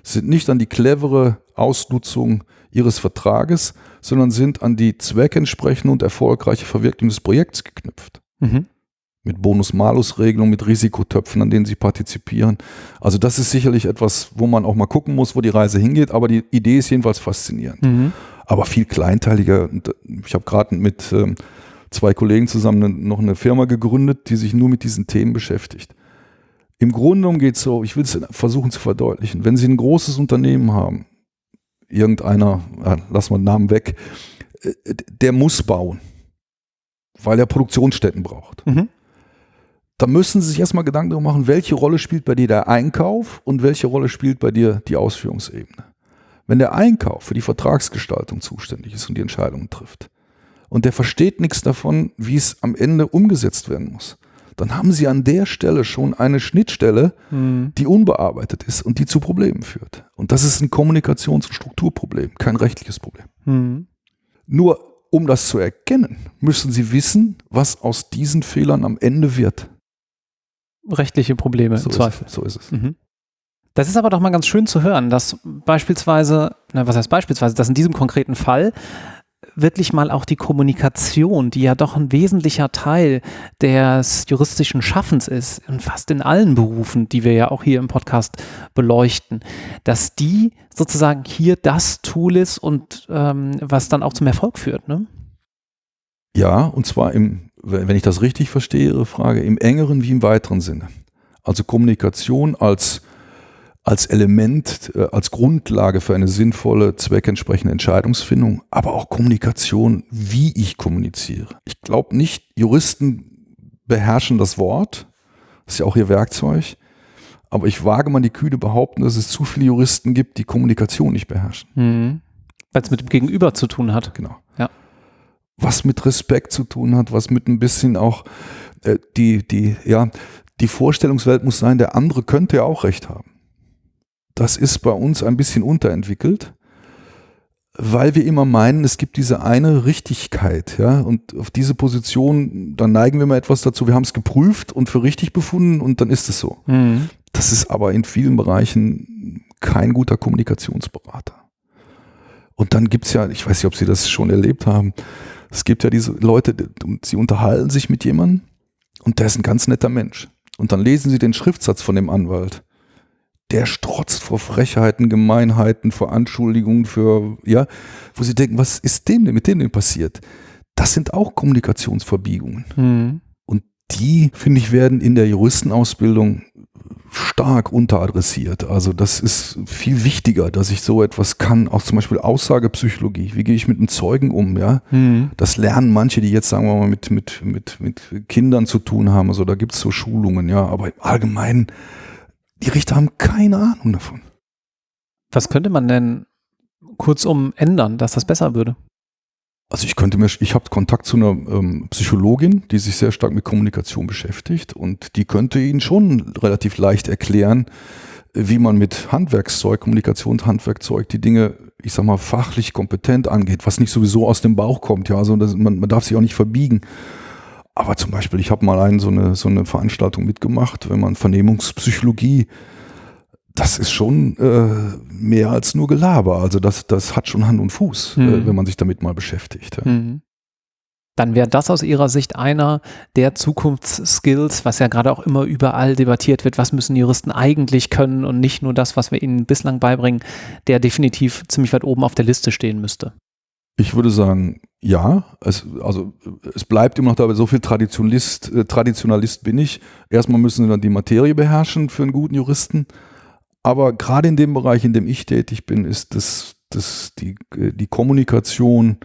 sind nicht an die clevere Ausnutzung ihres Vertrages, sondern sind an die zweckentsprechende und erfolgreiche Verwirklichung des Projekts geknüpft. Mhm. Mit Bonus-Malus-Regelungen, mit Risikotöpfen, an denen sie partizipieren. Also das ist sicherlich etwas, wo man auch mal gucken muss, wo die Reise hingeht, aber die Idee ist jedenfalls faszinierend. Mhm. Aber viel kleinteiliger. Ich habe gerade mit ähm, zwei Kollegen zusammen noch eine Firma gegründet, die sich nur mit diesen Themen beschäftigt. Im Grunde genommen geht es so, ich will es versuchen zu verdeutlichen. Wenn Sie ein großes Unternehmen haben, irgendeiner, ja, lass mal den Namen weg, äh, der muss bauen, weil er Produktionsstätten braucht. Mhm. Da müssen Sie sich erstmal Gedanken darüber machen, welche Rolle spielt bei dir der Einkauf und welche Rolle spielt bei dir die Ausführungsebene. Wenn der Einkauf für die Vertragsgestaltung zuständig ist und die Entscheidungen trifft und der versteht nichts davon, wie es am Ende umgesetzt werden muss, dann haben Sie an der Stelle schon eine Schnittstelle, mhm. die unbearbeitet ist und die zu Problemen führt. Und das ist ein Kommunikations- und Strukturproblem, kein rechtliches Problem. Mhm. Nur um das zu erkennen, müssen Sie wissen, was aus diesen Fehlern am Ende wird. Rechtliche Probleme so im Zweifel. Es, so ist es. Mhm. Das ist aber doch mal ganz schön zu hören, dass beispielsweise, na, was heißt beispielsweise, dass in diesem konkreten Fall wirklich mal auch die Kommunikation, die ja doch ein wesentlicher Teil des juristischen Schaffens ist, in fast in allen Berufen, die wir ja auch hier im Podcast beleuchten, dass die sozusagen hier das Tool ist und ähm, was dann auch zum Erfolg führt. Ne? Ja, und zwar im, wenn ich das richtig verstehe, Ihre Frage, im engeren wie im weiteren Sinne. Also Kommunikation als als Element, äh, als Grundlage für eine sinnvolle, zweckentsprechende Entscheidungsfindung, aber auch Kommunikation, wie ich kommuniziere. Ich glaube nicht, Juristen beherrschen das Wort, das ist ja auch ihr Werkzeug, aber ich wage mal die kühne behaupten, dass es zu viele Juristen gibt, die Kommunikation nicht beherrschen. Mhm. Weil es mit dem Gegenüber zu tun hat. Genau. Was mit Respekt zu tun hat, was mit ein bisschen auch äh, die, die, ja, die Vorstellungswelt muss sein, der andere könnte ja auch recht haben das ist bei uns ein bisschen unterentwickelt, weil wir immer meinen, es gibt diese eine Richtigkeit, ja, und auf diese Position, dann neigen wir mal etwas dazu, wir haben es geprüft und für richtig befunden und dann ist es so. Mhm. Das ist aber in vielen Bereichen kein guter Kommunikationsberater. Und dann gibt es ja, ich weiß nicht, ob Sie das schon erlebt haben, es gibt ja diese Leute, sie unterhalten sich mit jemandem und der ist ein ganz netter Mensch. Und dann lesen sie den Schriftsatz von dem Anwalt der strotzt vor Frechheiten, Gemeinheiten, vor Anschuldigungen, für, ja, wo sie denken, was ist dem denn, mit dem denn passiert? Das sind auch Kommunikationsverbiegungen. Mhm. Und die, finde ich, werden in der Juristenausbildung stark unteradressiert. Also das ist viel wichtiger, dass ich so etwas kann, auch zum Beispiel Aussagepsychologie. Wie gehe ich mit einem Zeugen um? Ja, mhm. das lernen manche, die jetzt sagen wir mal mit mit mit mit Kindern zu tun haben. Also da gibt es so Schulungen. Ja, aber im Allgemeinen die Richter haben keine Ahnung davon. Was könnte man denn kurzum ändern, dass das besser würde? Also ich könnte mir, ich habe Kontakt zu einer ähm, Psychologin, die sich sehr stark mit Kommunikation beschäftigt und die könnte Ihnen schon relativ leicht erklären, wie man mit Handwerkszeug, Kommunikationshandwerkzeug die Dinge, ich sag mal, fachlich kompetent angeht, was nicht sowieso aus dem Bauch kommt, ja, also das, man, man darf sich auch nicht verbiegen. Aber zum Beispiel, ich habe mal einen, so, eine, so eine Veranstaltung mitgemacht, wenn man Vernehmungspsychologie, das ist schon äh, mehr als nur Gelaber. Also das, das hat schon Hand und Fuß, mhm. äh, wenn man sich damit mal beschäftigt. Ja. Mhm dann wäre das aus Ihrer Sicht einer der Zukunftsskills, was ja gerade auch immer überall debattiert wird, was müssen Juristen eigentlich können und nicht nur das, was wir ihnen bislang beibringen, der definitiv ziemlich weit oben auf der Liste stehen müsste. Ich würde sagen, ja. Es, also es bleibt immer noch dabei, so viel Traditionalist, äh, Traditionalist bin ich. Erstmal müssen sie dann die Materie beherrschen für einen guten Juristen. Aber gerade in dem Bereich, in dem ich tätig bin, ist das, das die, äh, die Kommunikation,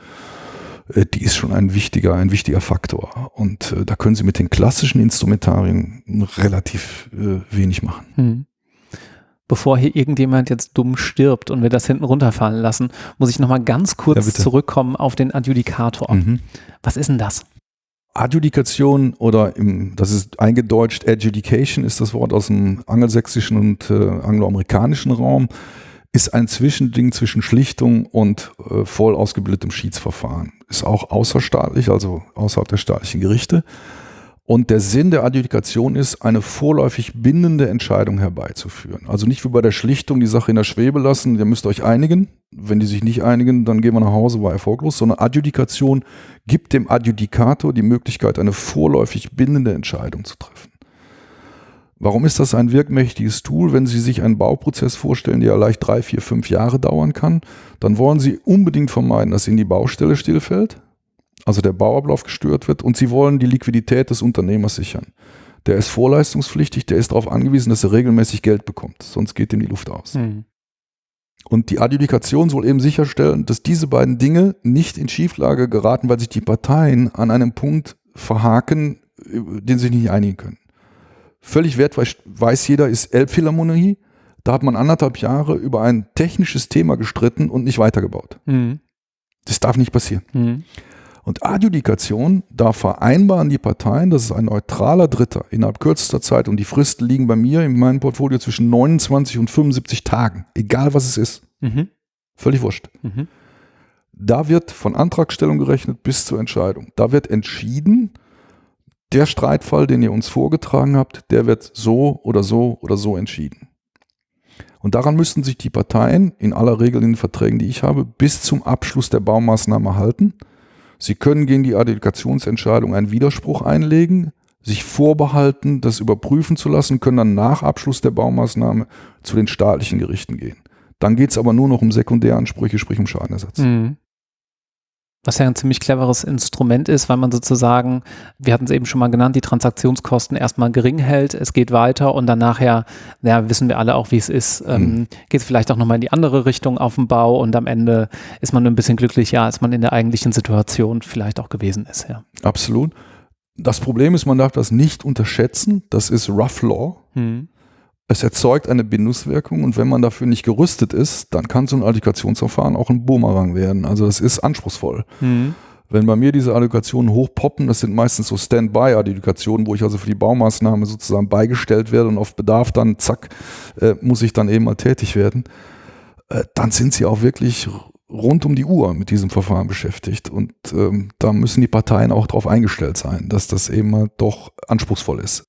äh, die ist schon ein wichtiger, ein wichtiger Faktor. Und äh, da können Sie mit den klassischen Instrumentarien relativ äh, wenig machen. Hm. Bevor hier irgendjemand jetzt dumm stirbt und wir das hinten runterfallen lassen, muss ich nochmal ganz kurz ja, zurückkommen auf den Adjudikator. Mhm. Was ist denn das? Adjudikation oder im, das ist eingedeutscht, Adjudication ist das Wort aus dem angelsächsischen und äh, angloamerikanischen Raum ist ein Zwischending zwischen Schlichtung und äh, voll ausgebildetem Schiedsverfahren. Ist auch außerstaatlich, also außerhalb der staatlichen Gerichte. Und der Sinn der Adjudikation ist, eine vorläufig bindende Entscheidung herbeizuführen. Also nicht wie bei der Schlichtung die Sache in der Schwebe lassen, ihr müsst euch einigen. Wenn die sich nicht einigen, dann gehen wir nach Hause, war erfolglos. Sondern Adjudikation gibt dem Adjudikator die Möglichkeit, eine vorläufig bindende Entscheidung zu treffen. Warum ist das ein wirkmächtiges Tool? Wenn Sie sich einen Bauprozess vorstellen, der leicht drei, vier, fünf Jahre dauern kann, dann wollen Sie unbedingt vermeiden, dass Ihnen die Baustelle stillfällt, also der Bauablauf gestört wird und Sie wollen die Liquidität des Unternehmers sichern. Der ist vorleistungspflichtig, der ist darauf angewiesen, dass er regelmäßig Geld bekommt, sonst geht ihm die Luft aus. Mhm. Und die Adjudikation soll eben sicherstellen, dass diese beiden Dinge nicht in Schieflage geraten, weil sich die Parteien an einem Punkt verhaken, den sie sich nicht einigen können völlig wertweis weiß jeder, ist Elbphilharmonie. Da hat man anderthalb Jahre über ein technisches Thema gestritten und nicht weitergebaut. Mhm. Das darf nicht passieren. Mhm. Und Adjudikation, da vereinbaren die Parteien, das ist ein neutraler Dritter innerhalb kürzester Zeit und die Fristen liegen bei mir in meinem Portfolio zwischen 29 und 75 Tagen, egal was es ist. Mhm. Völlig wurscht. Mhm. Da wird von Antragstellung gerechnet bis zur Entscheidung. Da wird entschieden, der Streitfall, den ihr uns vorgetragen habt, der wird so oder so oder so entschieden. Und daran müssten sich die Parteien in aller Regel in den Verträgen, die ich habe, bis zum Abschluss der Baumaßnahme halten. Sie können gegen die Adjudikationsentscheidung einen Widerspruch einlegen, sich vorbehalten, das überprüfen zu lassen, können dann nach Abschluss der Baumaßnahme zu den staatlichen Gerichten gehen. Dann geht es aber nur noch um Sekundäransprüche, sprich um Schadenersatz. Mhm was ja ein ziemlich cleveres Instrument ist, weil man sozusagen, wir hatten es eben schon mal genannt, die Transaktionskosten erstmal gering hält, es geht weiter und dann nachher, naja, wissen wir alle auch, wie es ist, ähm, mhm. geht es vielleicht auch nochmal in die andere Richtung auf dem Bau und am Ende ist man ein bisschen glücklicher, als man in der eigentlichen Situation vielleicht auch gewesen ist. Ja. Absolut. Das Problem ist, man darf das nicht unterschätzen, das ist Rough Law. Mhm. Es erzeugt eine Bindungswirkung und wenn man dafür nicht gerüstet ist, dann kann so ein Allokationsverfahren auch ein Boomerang werden. Also das ist anspruchsvoll. Mhm. Wenn bei mir diese Allokationen hochpoppen, das sind meistens so Standby-Allokationen, wo ich also für die Baumaßnahme sozusagen beigestellt werde und auf Bedarf dann, zack, äh, muss ich dann eben mal tätig werden, äh, dann sind sie auch wirklich rund um die Uhr mit diesem Verfahren beschäftigt. Und ähm, da müssen die Parteien auch darauf eingestellt sein, dass das eben mal doch anspruchsvoll ist.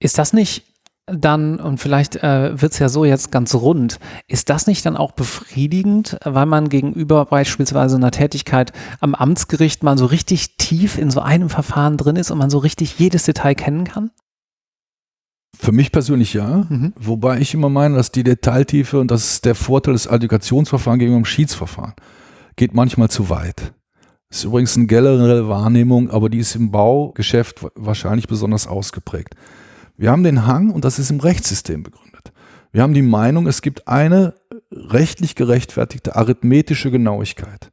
Ist das nicht dann, und vielleicht äh, wird es ja so jetzt ganz rund, ist das nicht dann auch befriedigend, weil man gegenüber beispielsweise einer Tätigkeit am Amtsgericht mal so richtig tief in so einem Verfahren drin ist und man so richtig jedes Detail kennen kann? Für mich persönlich ja, mhm. wobei ich immer meine, dass die Detailtiefe und das ist der Vorteil des Allokationsverfahrens gegenüber dem Schiedsverfahren geht manchmal zu weit. Das ist übrigens eine generelle Wahrnehmung, aber die ist im Baugeschäft wahrscheinlich besonders ausgeprägt. Wir haben den Hang, und das ist im Rechtssystem begründet. Wir haben die Meinung, es gibt eine rechtlich gerechtfertigte arithmetische Genauigkeit.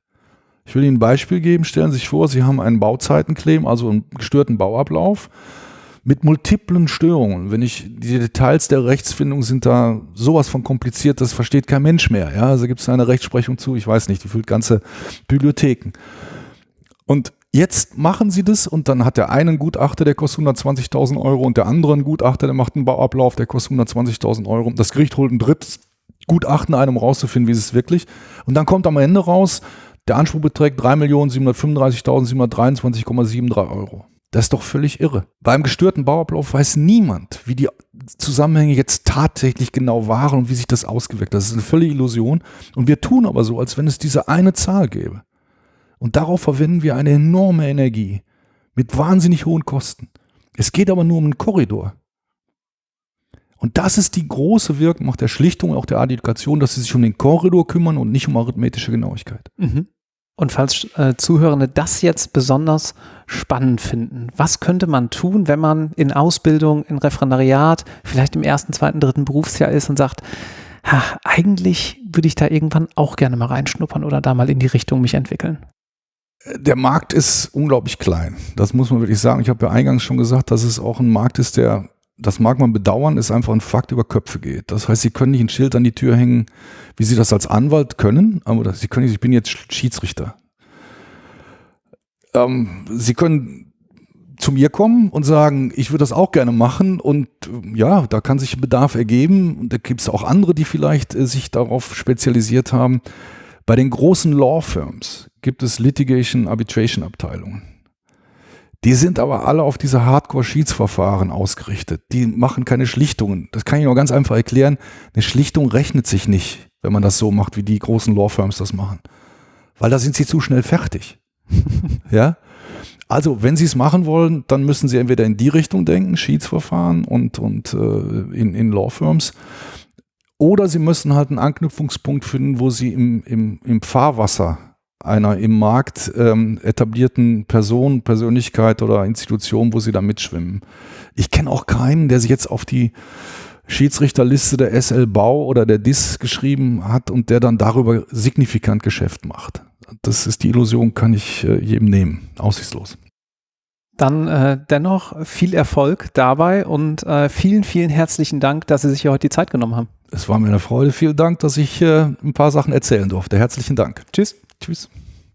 Ich will Ihnen ein Beispiel geben. Stellen Sie sich vor, Sie haben einen Bauzeitenclaim, also einen gestörten Bauablauf mit multiplen Störungen. Wenn ich, die Details der Rechtsfindung sind da sowas von kompliziert, das versteht kein Mensch mehr. Ja, also gibt es eine Rechtsprechung zu, ich weiß nicht, die füllt ganze Bibliotheken. Und Jetzt machen sie das und dann hat der eine einen Gutachter, der kostet 120.000 Euro und der andere einen Gutachter, der macht einen Bauablauf, der kostet 120.000 Euro. Das Gericht holt ein drittes Gutachten ein, um rauszufinden, wie ist es wirklich. Und dann kommt am Ende raus, der Anspruch beträgt 3.735.723,73 Euro. Das ist doch völlig irre. Beim gestörten Bauablauf weiß niemand, wie die Zusammenhänge jetzt tatsächlich genau waren und wie sich das ausgewirkt hat. Das ist eine völlige Illusion. Und wir tun aber so, als wenn es diese eine Zahl gäbe. Und darauf verwenden wir eine enorme Energie mit wahnsinnig hohen Kosten. Es geht aber nur um einen Korridor. Und das ist die große Wirkung der Schlichtung auch der Adjudikation, dass sie sich um den Korridor kümmern und nicht um arithmetische Genauigkeit. Mhm. Und falls äh, Zuhörende das jetzt besonders spannend finden, was könnte man tun, wenn man in Ausbildung, in Referendariat, vielleicht im ersten, zweiten, dritten Berufsjahr ist und sagt, ha, eigentlich würde ich da irgendwann auch gerne mal reinschnuppern oder da mal in die Richtung mich entwickeln? Der Markt ist unglaublich klein. Das muss man wirklich sagen. Ich habe ja eingangs schon gesagt, dass es auch ein Markt ist, der das mag man bedauern, ist einfach ein Fakt über Köpfe geht. Das heißt, Sie können nicht ein Schild an die Tür hängen, wie Sie das als Anwalt können, aber Sie können nicht, ich bin jetzt Schiedsrichter. Ähm, Sie können zu mir kommen und sagen, ich würde das auch gerne machen und ja, da kann sich Bedarf ergeben und da gibt es auch andere, die vielleicht äh, sich darauf spezialisiert haben. Bei den großen Law Firms gibt es Litigation Arbitration Abteilungen. Die sind aber alle auf diese Hardcore-Schiedsverfahren ausgerichtet. Die machen keine Schlichtungen. Das kann ich nur ganz einfach erklären. Eine Schlichtung rechnet sich nicht, wenn man das so macht, wie die großen Law-Firms das machen. Weil da sind sie zu schnell fertig. ja? Also, wenn Sie es machen wollen, dann müssen Sie entweder in die Richtung denken, Schiedsverfahren und, und äh, in, in Law-Firms, oder Sie müssen halt einen Anknüpfungspunkt finden, wo Sie im, im, im Fahrwasser einer im Markt ähm, etablierten Person, Persönlichkeit oder Institution, wo sie da mitschwimmen. Ich kenne auch keinen, der sich jetzt auf die Schiedsrichterliste der SL Bau oder der DIS geschrieben hat und der dann darüber signifikant Geschäft macht. Das ist die Illusion, kann ich äh, jedem nehmen. Aussichtslos. Dann äh, dennoch viel Erfolg dabei und äh, vielen, vielen herzlichen Dank, dass Sie sich hier heute die Zeit genommen haben. Es war mir eine Freude. Vielen Dank, dass ich äh, ein paar Sachen erzählen durfte. Herzlichen Dank. Tschüss. Tschüss.